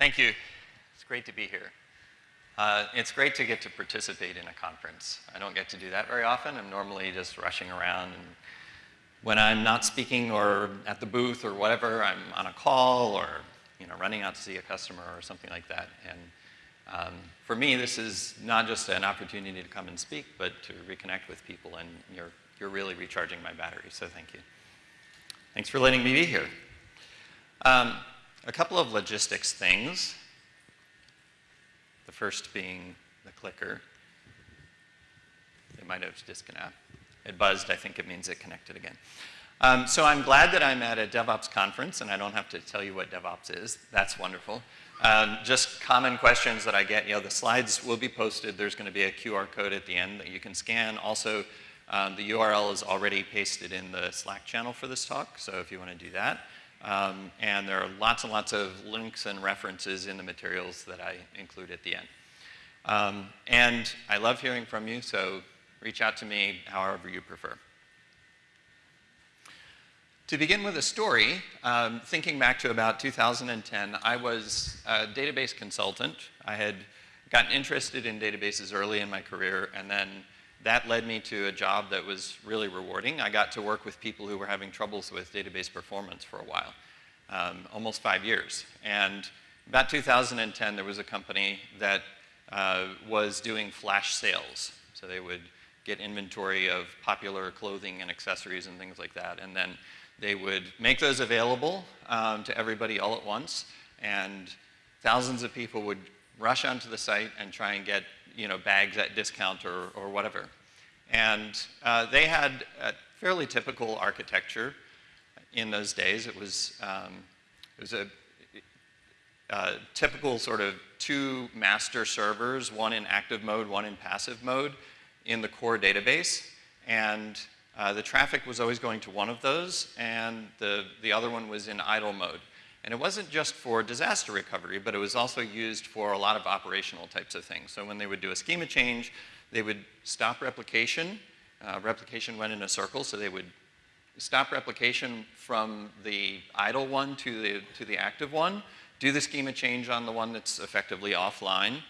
Thank you. It's great to be here. Uh, it's great to get to participate in a conference. I don't get to do that very often. I'm normally just rushing around and when I'm not speaking or at the booth or whatever, I'm on a call or you know, running out to see a customer or something like that. And um, for me, this is not just an opportunity to come and speak, but to reconnect with people, and you're, you're really recharging my battery, so thank you. Thanks for letting me be here. Um, a couple of logistics things. The first being the clicker. It might have disconnected. It buzzed, I think it means it connected again. Um, so I'm glad that I'm at a DevOps conference and I don't have to tell you what DevOps is. That's wonderful. Um, just common questions that I get. You know, the slides will be posted. There's going to be a QR code at the end that you can scan. Also, um, the URL is already pasted in the Slack channel for this talk, so if you want to do that. Um, and there are lots and lots of links and references in the materials that I include at the end. Um, and I love hearing from you, so reach out to me however you prefer. To begin with a story, um, thinking back to about 2010, I was a database consultant. I had gotten interested in databases early in my career, and then that led me to a job that was really rewarding. I got to work with people who were having troubles with database performance for a while, um, almost five years. And about 2010, there was a company that uh, was doing flash sales. So they would get inventory of popular clothing and accessories and things like that, and then they would make those available um, to everybody all at once, and thousands of people would rush onto the site and try and get you know, bags at discount or, or whatever. And uh, they had a fairly typical architecture in those days. It was, um, it was a, a typical sort of two master servers, one in active mode, one in passive mode in the core database. And uh, the traffic was always going to one of those, and the, the other one was in idle mode. And it wasn't just for disaster recovery, but it was also used for a lot of operational types of things. So when they would do a schema change, they would stop replication. Uh, replication went in a circle, so they would stop replication from the idle one to the, to the active one, do the schema change on the one that's effectively offline,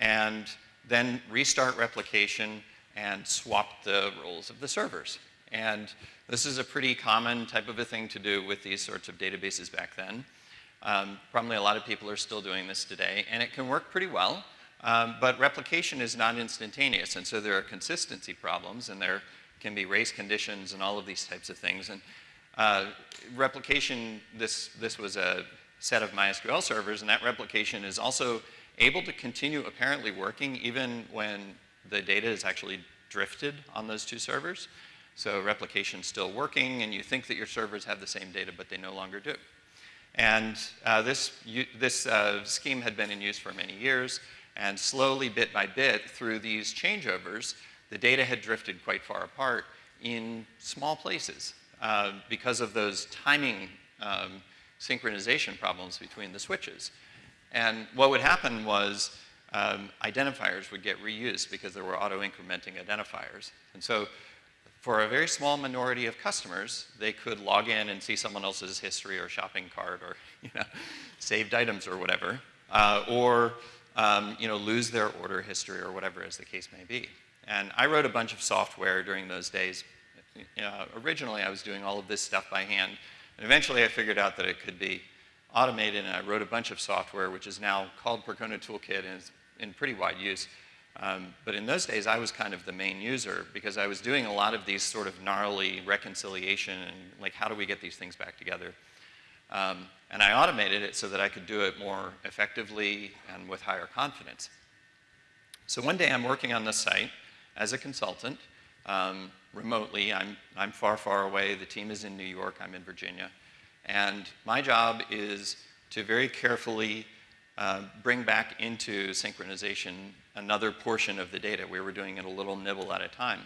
and then restart replication and swap the roles of the servers. And this is a pretty common type of a thing to do with these sorts of databases back then. Um, probably a lot of people are still doing this today, and it can work pretty well, um, but replication is not instantaneous, and so there are consistency problems, and there can be race conditions and all of these types of things. And uh, replication, this, this was a set of MySQL servers, and that replication is also able to continue apparently working even when the data is actually drifted on those two servers. So replication's still working, and you think that your servers have the same data, but they no longer do. And uh, this, this uh, scheme had been in use for many years, and slowly, bit by bit, through these changeovers, the data had drifted quite far apart in small places uh, because of those timing um, synchronization problems between the switches. And what would happen was um, identifiers would get reused because there were auto-incrementing identifiers. And so for a very small minority of customers, they could log in and see someone else's history or shopping cart or you know, saved items or whatever, uh, or um, you know, lose their order history or whatever as the case may be. And I wrote a bunch of software during those days. Originally, I was doing all of this stuff by hand, and eventually I figured out that it could be automated, and I wrote a bunch of software, which is now called Percona Toolkit and is in pretty wide use. Um, but in those days, I was kind of the main user because I was doing a lot of these sort of gnarly reconciliation and like, how do we get these things back together? Um, and I automated it so that I could do it more effectively and with higher confidence. So one day I'm working on this site as a consultant um, remotely. I'm, I'm far, far away. The team is in New York. I'm in Virginia. And my job is to very carefully uh, bring back into synchronization another portion of the data. We were doing it a little nibble at a time.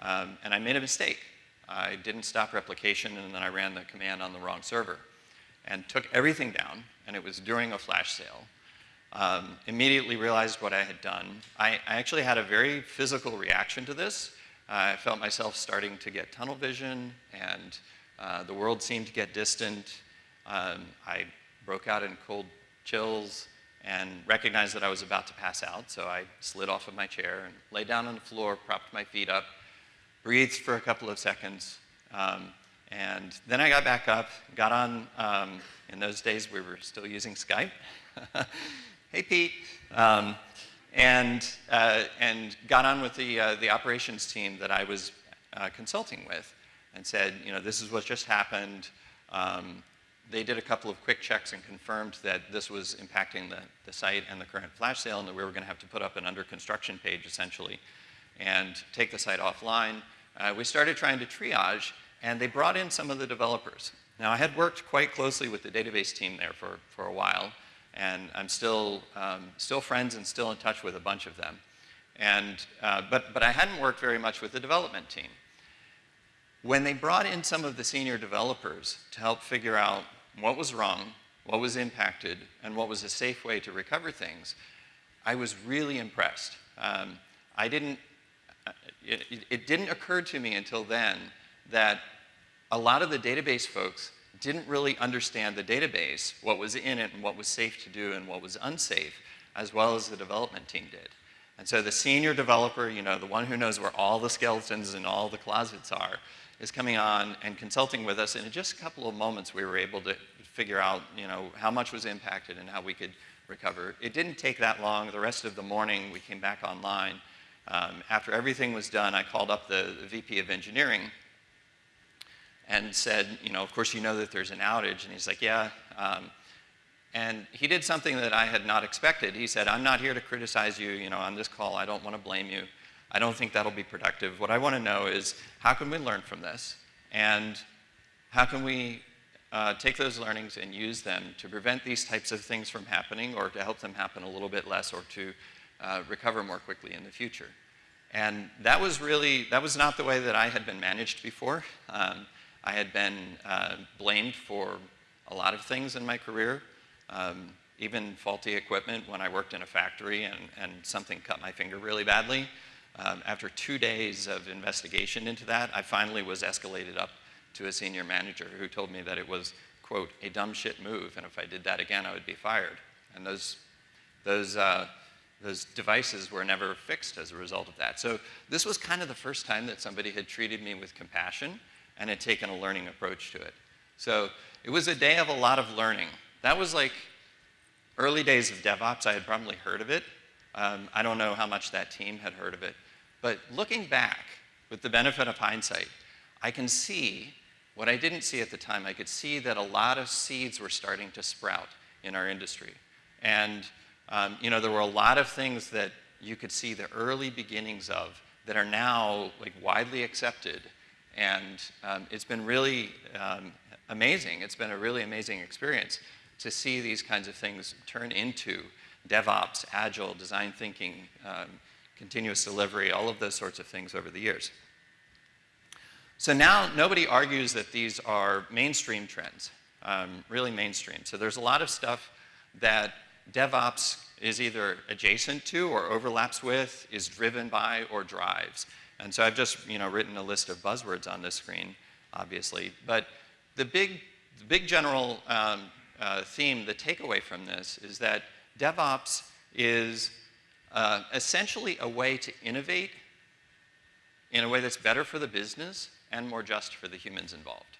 Um, and I made a mistake. I didn't stop replication and then I ran the command on the wrong server and took everything down and it was during a flash sale. Um, immediately realized what I had done. I, I, actually had a very physical reaction to this. Uh, I felt myself starting to get tunnel vision and uh, the world seemed to get distant. Um, I broke out in cold chills. And recognized that I was about to pass out, so I slid off of my chair and lay down on the floor, propped my feet up, breathed for a couple of seconds, um, and then I got back up, got on, um, in those days we were still using Skype. hey, Pete. Um, and, uh, and got on with the, uh, the operations team that I was uh, consulting with and said, you know, this is what just happened. Um, they did a couple of quick checks and confirmed that this was impacting the, the site and the current flash sale and that we were going to have to put up an under construction page essentially and take the site offline. Uh, we started trying to triage and they brought in some of the developers. Now I had worked quite closely with the database team there for, for a while and I'm still, um, still friends and still in touch with a bunch of them. And, uh, but, but I hadn't worked very much with the development team. When they brought in some of the senior developers to help figure out what was wrong, what was impacted, and what was a safe way to recover things, I was really impressed. Um, I didn't, uh, it, it didn't occur to me until then that a lot of the database folks didn't really understand the database, what was in it and what was safe to do and what was unsafe, as well as the development team did. And so the senior developer, you know, the one who knows where all the skeletons and all the closets are, is coming on and consulting with us. And in just a couple of moments, we were able to figure out, you know, how much was impacted and how we could recover. It didn't take that long. The rest of the morning, we came back online. Um, after everything was done, I called up the, the VP of engineering and said, you know, of course you know that there's an outage. And he's like, yeah. Um, and he did something that I had not expected. He said, I'm not here to criticize you, you know, on this call. I don't want to blame you. I don't think that'll be productive. What I want to know is how can we learn from this? And how can we uh, take those learnings and use them to prevent these types of things from happening or to help them happen a little bit less or to uh, recover more quickly in the future? And that was really, that was not the way that I had been managed before. Um, I had been uh, blamed for a lot of things in my career, um, even faulty equipment when I worked in a factory and, and something cut my finger really badly. Um, after two days of investigation into that, I finally was escalated up to a senior manager who told me that it was, quote, a dumb shit move, and if I did that again, I would be fired. And those, those, uh, those devices were never fixed as a result of that. So this was kind of the first time that somebody had treated me with compassion and had taken a learning approach to it. So it was a day of a lot of learning. That was like early days of DevOps. I had probably heard of it. Um, I don't know how much that team had heard of it. But looking back, with the benefit of hindsight, I can see what I didn't see at the time. I could see that a lot of seeds were starting to sprout in our industry. And um, you know, there were a lot of things that you could see the early beginnings of that are now like widely accepted and um, it's been really um, amazing. It's been a really amazing experience to see these kinds of things turn into DevOps, agile, design thinking, um, continuous delivery, all of those sorts of things over the years. So now nobody argues that these are mainstream trends, um, really mainstream. So there's a lot of stuff that DevOps is either adjacent to or overlaps with, is driven by, or drives. And so I've just you know, written a list of buzzwords on this screen, obviously. But the big, the big general um, uh, theme, the takeaway from this, is that DevOps is uh, essentially a way to innovate in a way that's better for the business and more just for the humans involved.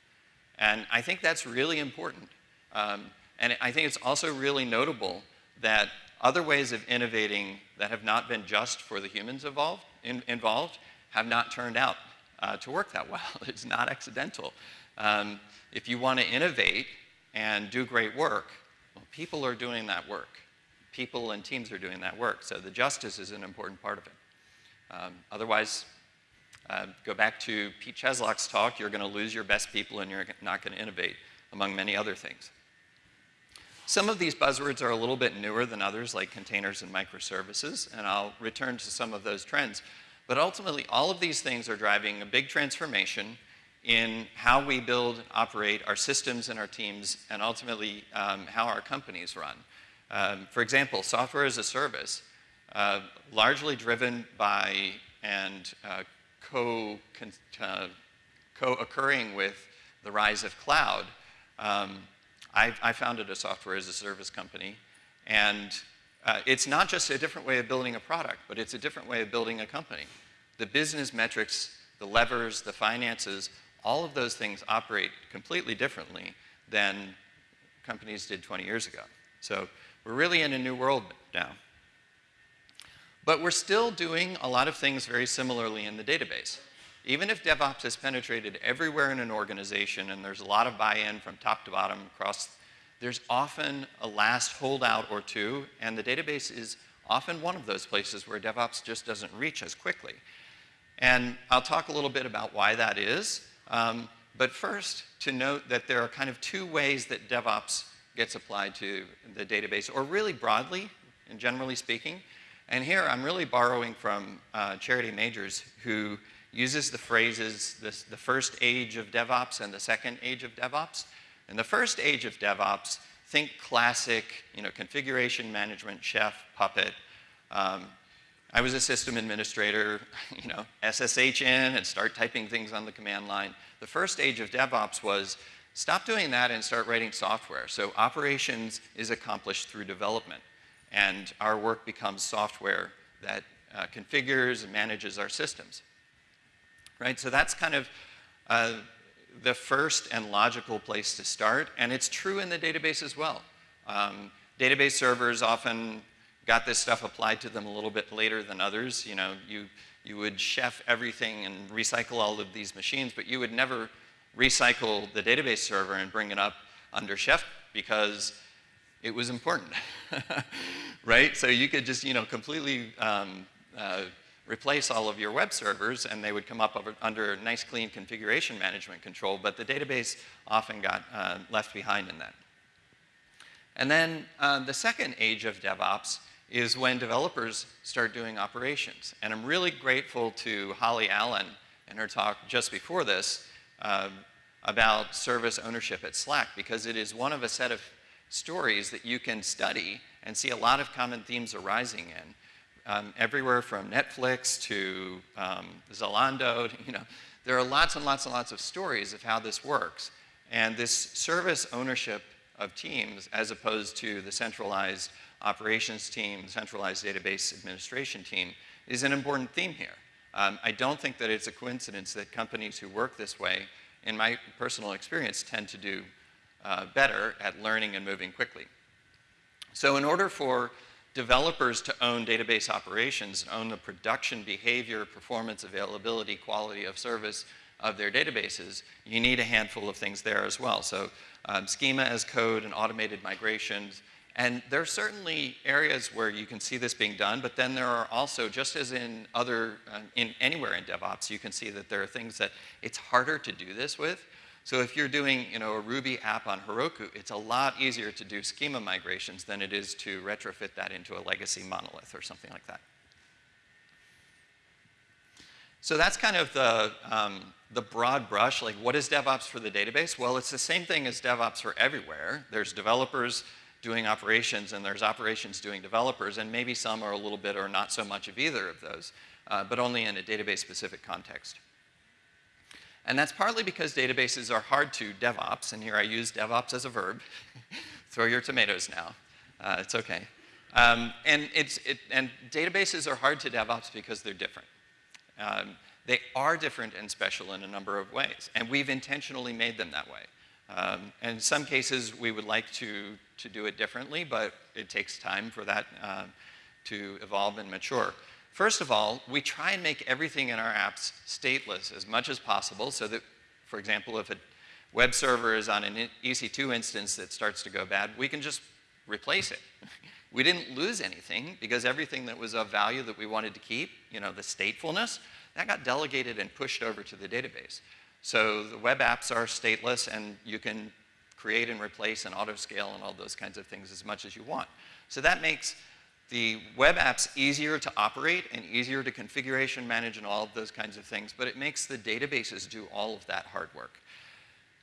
And I think that's really important. Um, and I think it's also really notable that other ways of innovating that have not been just for the humans involved, in, involved have not turned out uh, to work that well. it's not accidental. Um, if you want to innovate and do great work, well, people are doing that work. People and teams are doing that work. So the justice is an important part of it. Um, otherwise, uh, go back to Pete Cheslock's talk, you're going to lose your best people and you're not going to innovate, among many other things. Some of these buzzwords are a little bit newer than others, like containers and microservices, and I'll return to some of those trends. But ultimately, all of these things are driving a big transformation in how we build, operate our systems and our teams, and ultimately um, how our companies run. Um, for example, software as a service, uh, largely driven by and uh, co, uh, co-occurring with the rise of cloud. Um, I, I, founded a software as a service company, and uh, it's not just a different way of building a product, but it's a different way of building a company. The business metrics, the levers, the finances, all of those things operate completely differently than companies did 20 years ago. So we're really in a new world now. But we're still doing a lot of things very similarly in the database. Even if DevOps has penetrated everywhere in an organization and there's a lot of buy-in from top to bottom across, there's often a last holdout or two, and the database is often one of those places where DevOps just doesn't reach as quickly. And I'll talk a little bit about why that is. Um, but first, to note that there are kind of two ways that DevOps gets applied to the database, or really broadly and generally speaking. And here I'm really borrowing from uh, Charity Majors, who uses the phrases this, the first age of DevOps and the second age of DevOps. In the first age of DevOps, think classic, you know, configuration management, chef, puppet. Um, I was a system administrator, you know, SSH in and start typing things on the command line. The first age of DevOps was stop doing that and start writing software. So operations is accomplished through development. And our work becomes software that uh, configures and manages our systems right? So that's kind of uh, the first and logical place to start, and it's true in the database as well. Um, database servers often got this stuff applied to them a little bit later than others. You know, you, you would chef everything and recycle all of these machines, but you would never recycle the database server and bring it up under chef because it was important, right? So you could just, you know, completely um, uh, replace all of your web servers and they would come up over, under nice clean configuration management control, but the database often got uh, left behind in that. And then uh, the second age of DevOps is when developers start doing operations. And I'm really grateful to Holly Allen in her talk just before this uh, about service ownership at Slack because it is one of a set of stories that you can study and see a lot of common themes arising in um, everywhere from Netflix to um, Zalando, you know, there are lots and lots and lots of stories of how this works. And this service ownership of teams as opposed to the centralized operations team, centralized database administration team is an important theme here. Um, I don't think that it's a coincidence that companies who work this way, in my personal experience, tend to do uh, better at learning and moving quickly. So in order for developers to own database operations and own the production, behavior, performance, availability, quality of service of their databases, you need a handful of things there as well. So um, schema as code and automated migrations. And there are certainly areas where you can see this being done, but then there are also, just as in other, uh, in anywhere in DevOps, you can see that there are things that it's harder to do this with. So if you're doing you know, a Ruby app on Heroku, it's a lot easier to do schema migrations than it is to retrofit that into a legacy monolith or something like that. So that's kind of the, um, the broad brush, like what is DevOps for the database? Well, it's the same thing as DevOps for everywhere. There's developers doing operations and there's operations doing developers and maybe some are a little bit or not so much of either of those, uh, but only in a database specific context. And that's partly because databases are hard to DevOps, and here I use DevOps as a verb. Throw your tomatoes now. Uh, it's okay. Um, and, it's, it, and databases are hard to DevOps because they're different. Um, they are different and special in a number of ways, and we've intentionally made them that way. Um, in some cases, we would like to, to do it differently, but it takes time for that uh, to evolve and mature. First of all, we try and make everything in our apps stateless as much as possible so that, for example, if a web server is on an EC2 instance that starts to go bad, we can just replace it. we didn't lose anything because everything that was of value that we wanted to keep, you know, the statefulness, that got delegated and pushed over to the database. So the web apps are stateless and you can create and replace and auto-scale and all those kinds of things as much as you want. So that makes the web app's easier to operate and easier to configuration manage and all of those kinds of things, but it makes the databases do all of that hard work.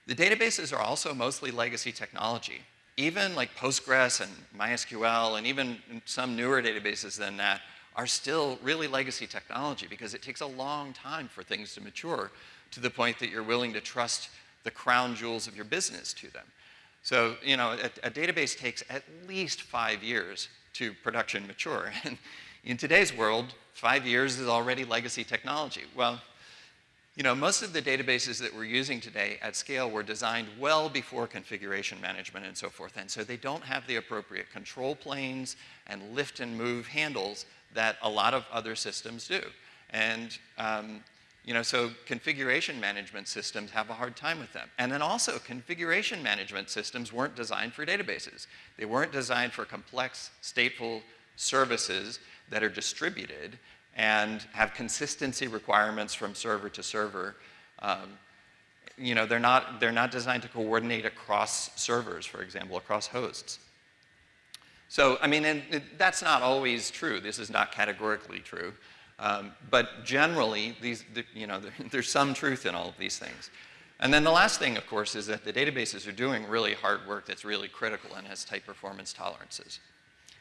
The databases are also mostly legacy technology. Even like Postgres and MySQL and even some newer databases than that are still really legacy technology because it takes a long time for things to mature to the point that you're willing to trust the crown jewels of your business to them. So, you know, a, a database takes at least five years to production mature. And in today's world, five years is already legacy technology. Well, you know, most of the databases that we're using today at scale were designed well before configuration management and so forth. And so they don't have the appropriate control planes and lift and move handles that a lot of other systems do. And, um, you know, so configuration management systems have a hard time with them. And then also configuration management systems weren't designed for databases. They weren't designed for complex stateful services that are distributed and have consistency requirements from server to server. Um, you know, they're not, they're not designed to coordinate across servers, for example, across hosts. So, I mean, and that's not always true. This is not categorically true. Um, but generally, these, you know, there's some truth in all of these things. And then the last thing, of course, is that the databases are doing really hard work that's really critical and has tight performance tolerances.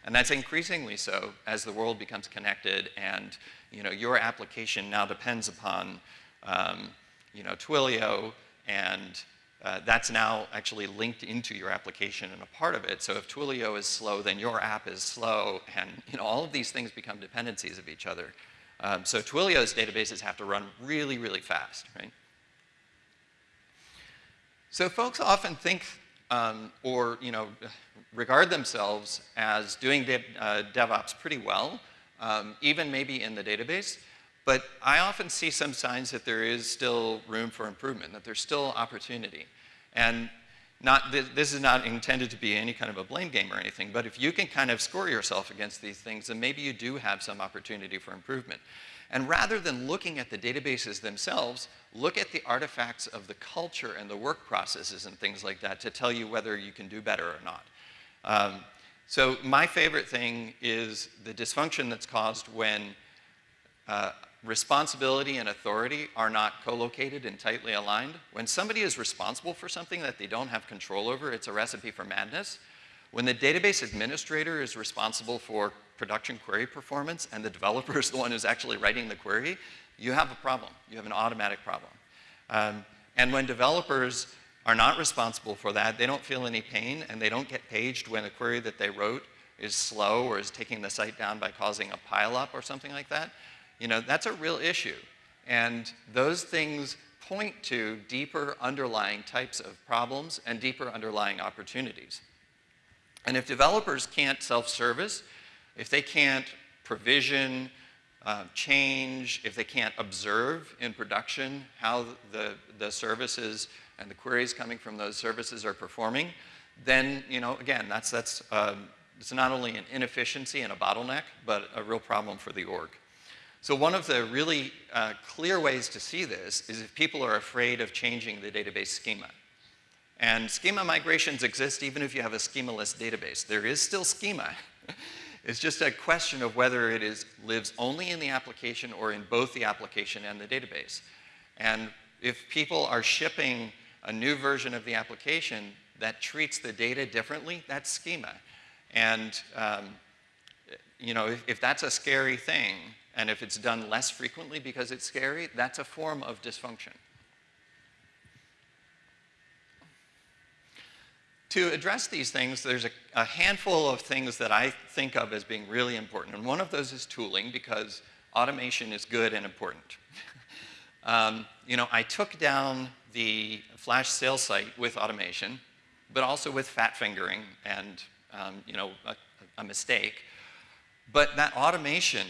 And that's increasingly so as the world becomes connected and you know, your application now depends upon um, you know, Twilio and uh, that's now actually linked into your application and a part of it. So if Twilio is slow, then your app is slow, and you know, all of these things become dependencies of each other. Um, so Twilio's databases have to run really, really fast, right? So folks often think um, or you know, regard themselves as doing uh, DevOps pretty well, um, even maybe in the database. But I often see some signs that there is still room for improvement, that there's still opportunity. And not, this is not intended to be any kind of a blame game or anything, but if you can kind of score yourself against these things, then maybe you do have some opportunity for improvement. And rather than looking at the databases themselves, look at the artifacts of the culture and the work processes and things like that to tell you whether you can do better or not. Um, so my favorite thing is the dysfunction that's caused when uh, responsibility and authority are not co-located and tightly aligned. When somebody is responsible for something that they don't have control over, it's a recipe for madness. When the database administrator is responsible for production query performance and the developer is the one who's actually writing the query, you have a problem. You have an automatic problem. Um, and when developers are not responsible for that, they don't feel any pain and they don't get paged when a query that they wrote is slow or is taking the site down by causing a pileup or something like that, you know, that's a real issue. And those things point to deeper underlying types of problems and deeper underlying opportunities. And if developers can't self-service, if they can't provision, uh, change, if they can't observe in production how the, the services and the queries coming from those services are performing, then, you know, again, that's, that's um, it's not only an inefficiency and a bottleneck, but a real problem for the org. So one of the really uh, clear ways to see this is if people are afraid of changing the database schema. And schema migrations exist even if you have a schemaless database. There is still schema. it's just a question of whether it is, lives only in the application or in both the application and the database. And if people are shipping a new version of the application that treats the data differently, that's schema. And um, you know, if, if that's a scary thing, and if it's done less frequently because it's scary, that's a form of dysfunction. To address these things, there's a, a, handful of things that I think of as being really important. And one of those is tooling because automation is good and important. um, you know, I took down the flash sales site with automation, but also with fat fingering and um, you know, a, a mistake. But that automation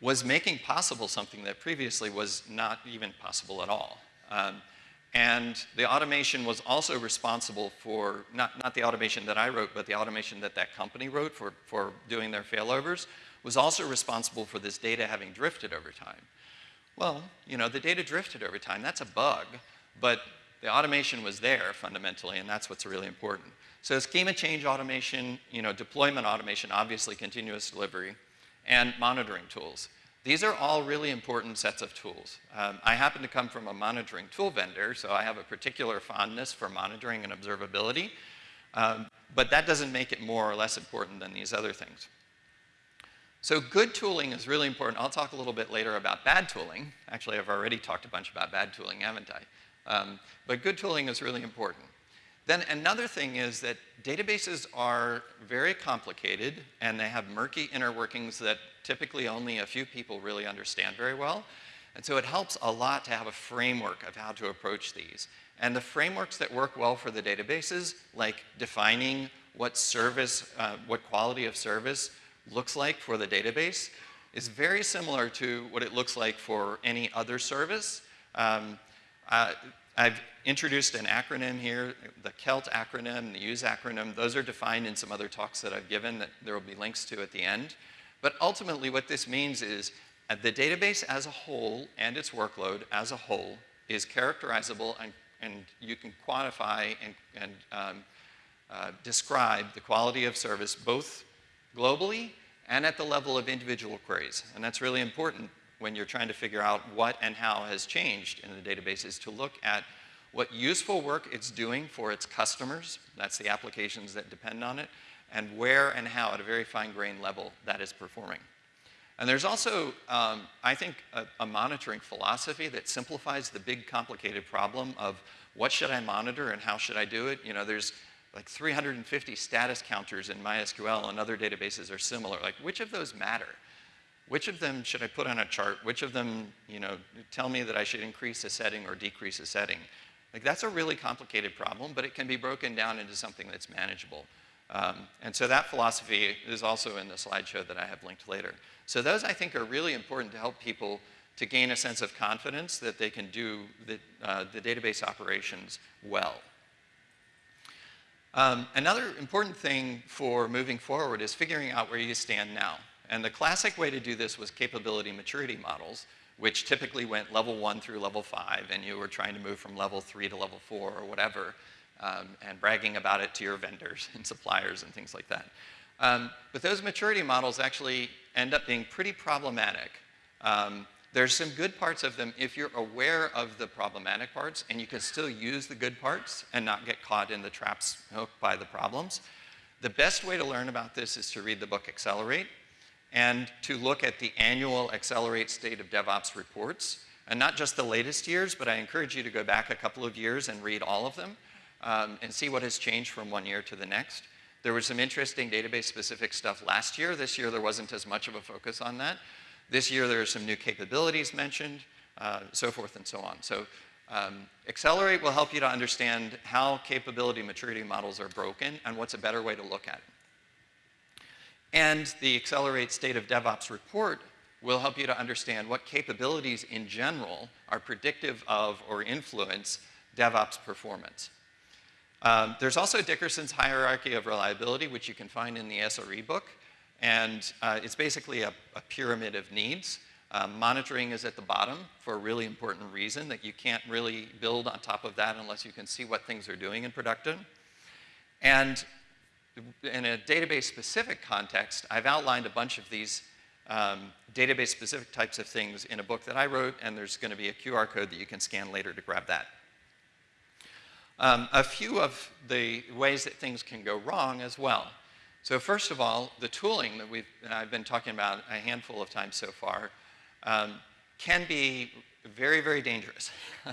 was making possible something that previously was not even possible at all. Um, and the automation was also responsible for, not, not the automation that I wrote, but the automation that that company wrote for, for doing their failovers, was also responsible for this data having drifted over time. Well, you know, the data drifted over time. That's a bug. But the automation was there fundamentally, and that's what's really important. So schema change automation, you know, deployment automation, obviously continuous delivery, and monitoring tools. These are all really important sets of tools. Um, I happen to come from a monitoring tool vendor, so I have a particular fondness for monitoring and observability, um, but that doesn't make it more or less important than these other things. So good tooling is really important. I'll talk a little bit later about bad tooling. Actually, I've already talked a bunch about bad tooling, haven't I? Um, but good tooling is really important. Then another thing is that databases are very complicated and they have murky inner workings that typically only a few people really understand very well. And so it helps a lot to have a framework of how to approach these. And the frameworks that work well for the databases, like defining what service, uh, what quality of service looks like for the database, is very similar to what it looks like for any other service. Um, uh, I've introduced an acronym here, the CELT acronym, the USE acronym. Those are defined in some other talks that I've given that there will be links to at the end. But ultimately what this means is uh, the database as a whole and its workload as a whole is characterizable and, and you can quantify and, and um, uh, describe the quality of service both globally and at the level of individual queries. And that's really important when you're trying to figure out what and how has changed in the databases to look at what useful work it's doing for its customers, that's the applications that depend on it, and where and how at a very fine grained level that is performing. And there's also, um, I think, a, a, monitoring philosophy that simplifies the big complicated problem of what should I monitor and how should I do it. You know, there's like 350 status counters in MySQL and other databases are similar. Like, which of those matter? Which of them should I put on a chart? Which of them, you know, tell me that I should increase a setting or decrease a setting? Like, that's a really complicated problem, but it can be broken down into something that's manageable. Um, and so that philosophy is also in the slideshow that I have linked later. So those, I think, are really important to help people to gain a sense of confidence that they can do the, uh, the database operations well. Um, another important thing for moving forward is figuring out where you stand now. And the classic way to do this was capability maturity models, which typically went level one through level five, and you were trying to move from level three to level four or whatever, um, and bragging about it to your vendors and suppliers and things like that. Um, but those maturity models actually end up being pretty problematic. Um, there's some good parts of them if you're aware of the problematic parts and you can still use the good parts and not get caught in the traps hooked by the problems. The best way to learn about this is to read the book Accelerate and to look at the annual Accelerate State of DevOps reports. And not just the latest years, but I encourage you to go back a couple of years and read all of them um, and see what has changed from one year to the next. There was some interesting database specific stuff last year. This year there wasn't as much of a focus on that. This year there are some new capabilities mentioned, uh, so forth and so on. So um, Accelerate will help you to understand how capability maturity models are broken and what's a better way to look at it. And the Accelerate State of DevOps report will help you to understand what capabilities in general are predictive of or influence DevOps performance. Um, there's also Dickerson's hierarchy of reliability, which you can find in the SRE book. And uh, it's basically a, a, pyramid of needs. Um, monitoring is at the bottom for a really important reason that you can't really build on top of that unless you can see what things are doing in production. And in a database-specific context, I've outlined a bunch of these um, database-specific types of things in a book that I wrote, and there's going to be a QR code that you can scan later to grab that. Um, a few of the ways that things can go wrong as well. So first of all, the tooling that we've, I've been talking about a handful of times so far um, can be very, very dangerous.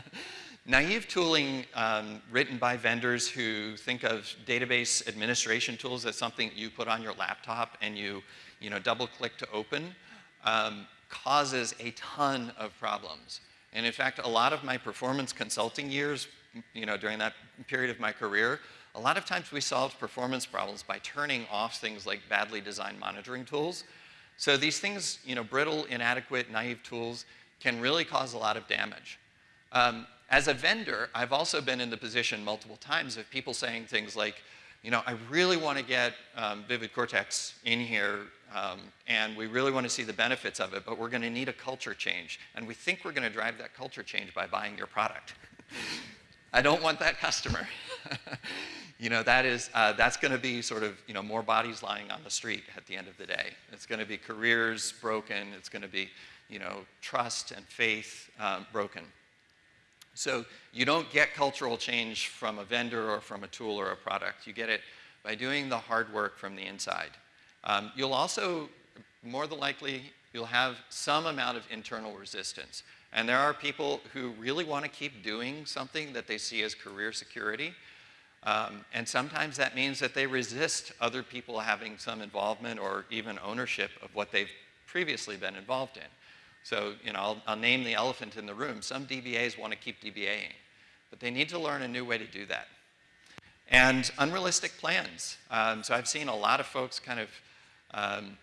Naive tooling um, written by vendors who think of database administration tools as something you put on your laptop and you, you know, double click to open um, causes a ton of problems. And in fact, a lot of my performance consulting years, you know, during that period of my career, a lot of times we solved performance problems by turning off things like badly designed monitoring tools. So these things, you know, brittle, inadequate, naive tools can really cause a lot of damage. Um, as a vendor, I've also been in the position multiple times of people saying things like, you know, I really want to get um, VividCortex in here, um, and we really want to see the benefits of it, but we're going to need a culture change. And we think we're going to drive that culture change by buying your product. I don't want that customer. you know, that is, uh, that's going to be sort of, you know, more bodies lying on the street at the end of the day. It's going to be careers broken. It's going to be, you know, trust and faith um, broken. So you don't get cultural change from a vendor or from a tool or a product. You get it by doing the hard work from the inside. Um, you'll also, more than likely, you'll have some amount of internal resistance. And there are people who really want to keep doing something that they see as career security. Um, and sometimes that means that they resist other people having some involvement or even ownership of what they've previously been involved in. So, you know, I'll, I'll name the elephant in the room. Some DBAs want to keep DBAing, but they need to learn a new way to do that. And unrealistic plans. Um, so I've seen a lot of folks kind of, um,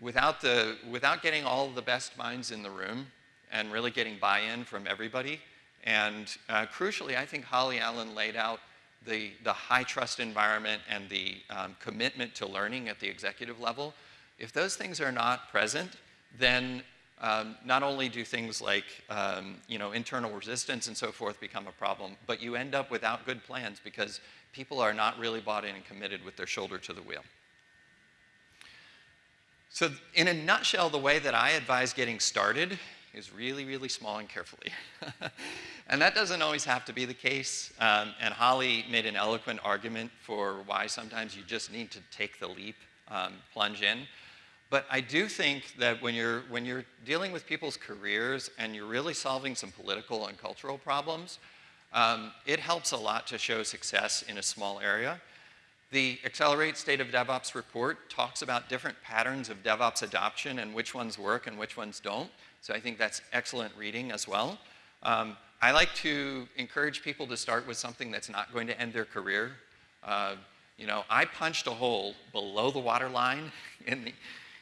without, the, without getting all the best minds in the room and really getting buy-in from everybody. And uh, crucially, I think Holly Allen laid out the, the high trust environment and the um, commitment to learning at the executive level. If those things are not present, then um, not only do things like um, you know, internal resistance and so forth become a problem, but you end up without good plans because people are not really bought in and committed with their shoulder to the wheel. So in a nutshell, the way that I advise getting started is really, really small and carefully. and that doesn't always have to be the case. Um, and Holly made an eloquent argument for why sometimes you just need to take the leap, um, plunge in. But I do think that when you're, when you're dealing with people's careers and you're really solving some political and cultural problems, um, it helps a lot to show success in a small area. The Accelerate State of DevOps report talks about different patterns of DevOps adoption and which ones work and which ones don't. So I think that's excellent reading as well. Um, I like to encourage people to start with something that's not going to end their career. Uh, you know, I punched a hole below the waterline in the,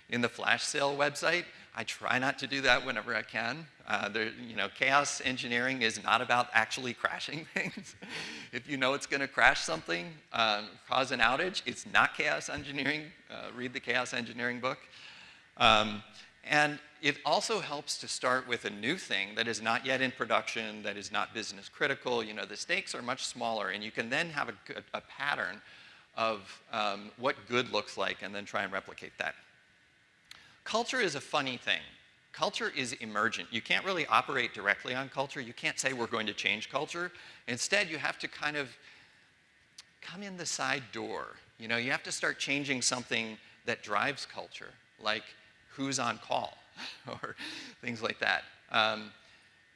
in the flash sale website. I try not to do that whenever I can. Uh, there, you know, chaos engineering is not about actually crashing things. if you know it's going to crash something, um, cause an outage, it's not chaos engineering. Uh, read the chaos engineering book. Um, and it also helps to start with a new thing that is not yet in production, that is not business critical. You know, the stakes are much smaller, and you can then have a, a pattern of um, what good looks like and then try and replicate that. Culture is a funny thing. Culture is emergent. You can't really operate directly on culture. You can't say we're going to change culture. Instead, you have to kind of come in the side door. You know, you have to start changing something that drives culture, like who's on call or things like that. Um,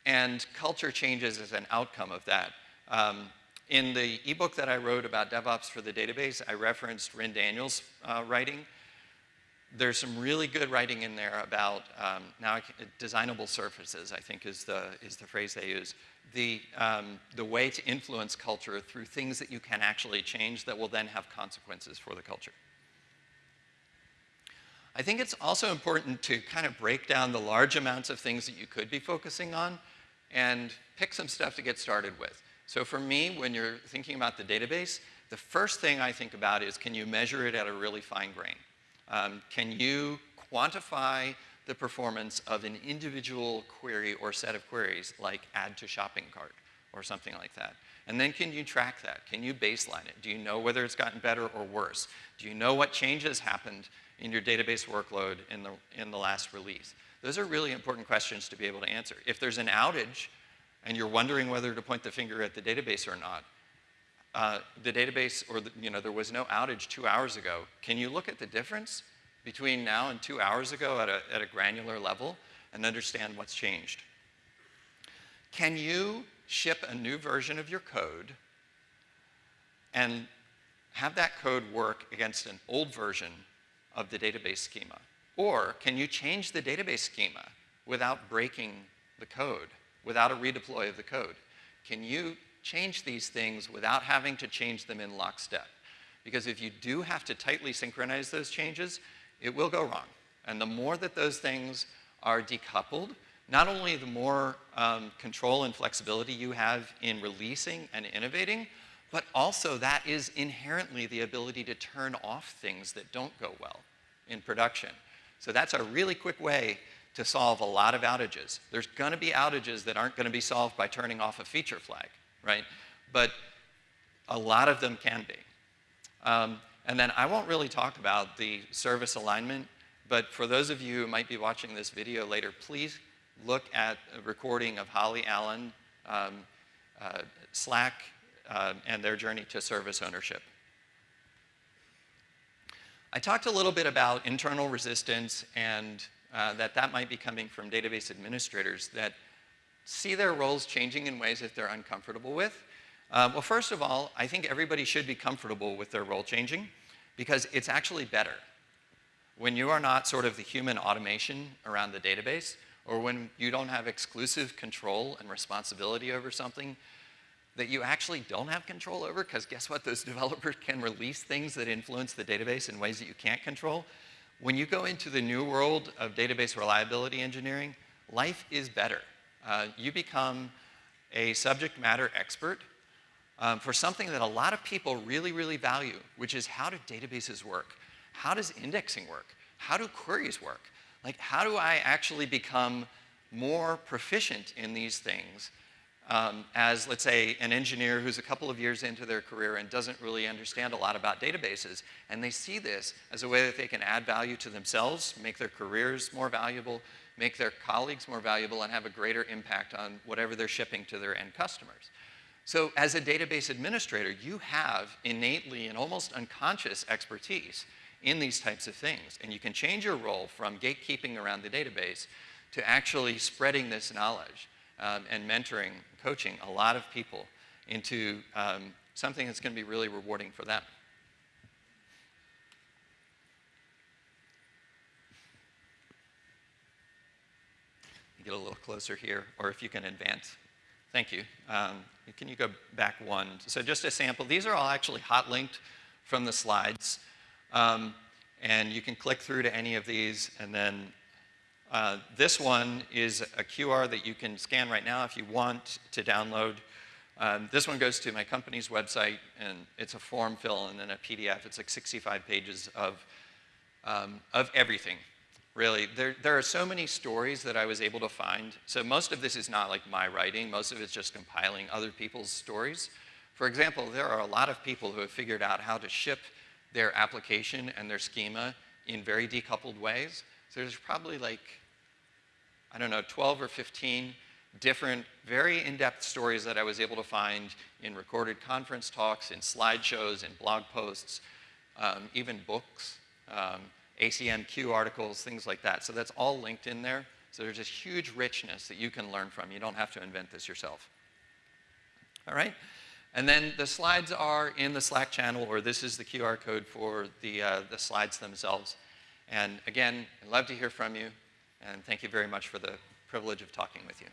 and culture changes as an outcome of that. Um, in the ebook that I wrote about DevOps for the database, I referenced Ryn Daniels' uh, writing there's some really good writing in there about um, now designable surfaces, I think is the, is the phrase they use. The, um, the way to influence culture through things that you can actually change that will then have consequences for the culture. I think it's also important to kind of break down the large amounts of things that you could be focusing on and pick some stuff to get started with. So for me, when you're thinking about the database, the first thing I think about is can you measure it at a really fine grain? Um, can you quantify the performance of an individual query or set of queries like add to shopping cart or something like that? And then can you track that? Can you baseline it? Do you know whether it's gotten better or worse? Do you know what changes happened in your database workload in the, in the last release? Those are really important questions to be able to answer. If there's an outage and you're wondering whether to point the finger at the database or not, uh, the database, or the, you know, there was no outage two hours ago. Can you look at the difference between now and two hours ago at a, at a granular level and understand what's changed? Can you ship a new version of your code and have that code work against an old version of the database schema? Or can you change the database schema without breaking the code, without a redeploy of the code? Can you change these things without having to change them in lockstep. Because if you do have to tightly synchronize those changes, it will go wrong. And the more that those things are decoupled, not only the more um, control and flexibility you have in releasing and innovating, but also that is inherently the ability to turn off things that don't go well in production. So that's a really quick way to solve a lot of outages. There's gonna be outages that aren't gonna be solved by turning off a feature flag right? But a lot of them can be. Um, and then I won't really talk about the service alignment, but for those of you who might be watching this video later, please look at a recording of Holly Allen, um, uh, Slack, uh, and their journey to service ownership. I talked a little bit about internal resistance and uh, that that might be coming from database administrators that see their roles changing in ways that they're uncomfortable with. Uh, well, first of all, I think everybody should be comfortable with their role changing because it's actually better. When you are not sort of the human automation around the database, or when you don't have exclusive control and responsibility over something that you actually don't have control over, because guess what? Those developers can release things that influence the database in ways that you can't control. When you go into the new world of database reliability engineering, life is better. Uh, you become a subject matter expert um, for something that a lot of people really, really value, which is how do databases work? How does indexing work? How do queries work? Like, how do I actually become more proficient in these things um, as, let's say, an engineer who's a couple of years into their career and doesn't really understand a lot about databases, and they see this as a way that they can add value to themselves, make their careers more valuable, make their colleagues more valuable, and have a greater impact on whatever they're shipping to their end customers. So as a database administrator, you have innately and almost unconscious expertise in these types of things. And you can change your role from gatekeeping around the database to actually spreading this knowledge um, and mentoring, coaching a lot of people into um, something that's going to be really rewarding for them. Get a little closer here, or if you can advance. Thank you. Um, can you go back one? So just a sample. These are all actually hot linked from the slides. Um, and you can click through to any of these and then uh, this one is a QR that you can scan right now if you want to download. Um, this one goes to my company's website and it's a form fill and then a PDF. It's like 65 pages of, um, of everything, really. There, there are so many stories that I was able to find. So most of this is not like my writing. Most of it's just compiling other people's stories. For example, there are a lot of people who have figured out how to ship their application and their schema in very decoupled ways. So there's probably like, I don't know, 12 or 15 different, very in-depth stories that I was able to find in recorded conference talks, in slideshows, in blog posts, um, even books, um, ACMQ articles, things like that. So that's all linked in there. So there's this huge richness that you can learn from. You don't have to invent this yourself. All right? And then the slides are in the Slack channel, or this is the QR code for the, uh, the slides themselves. And again, I'd love to hear from you, and thank you very much for the privilege of talking with you.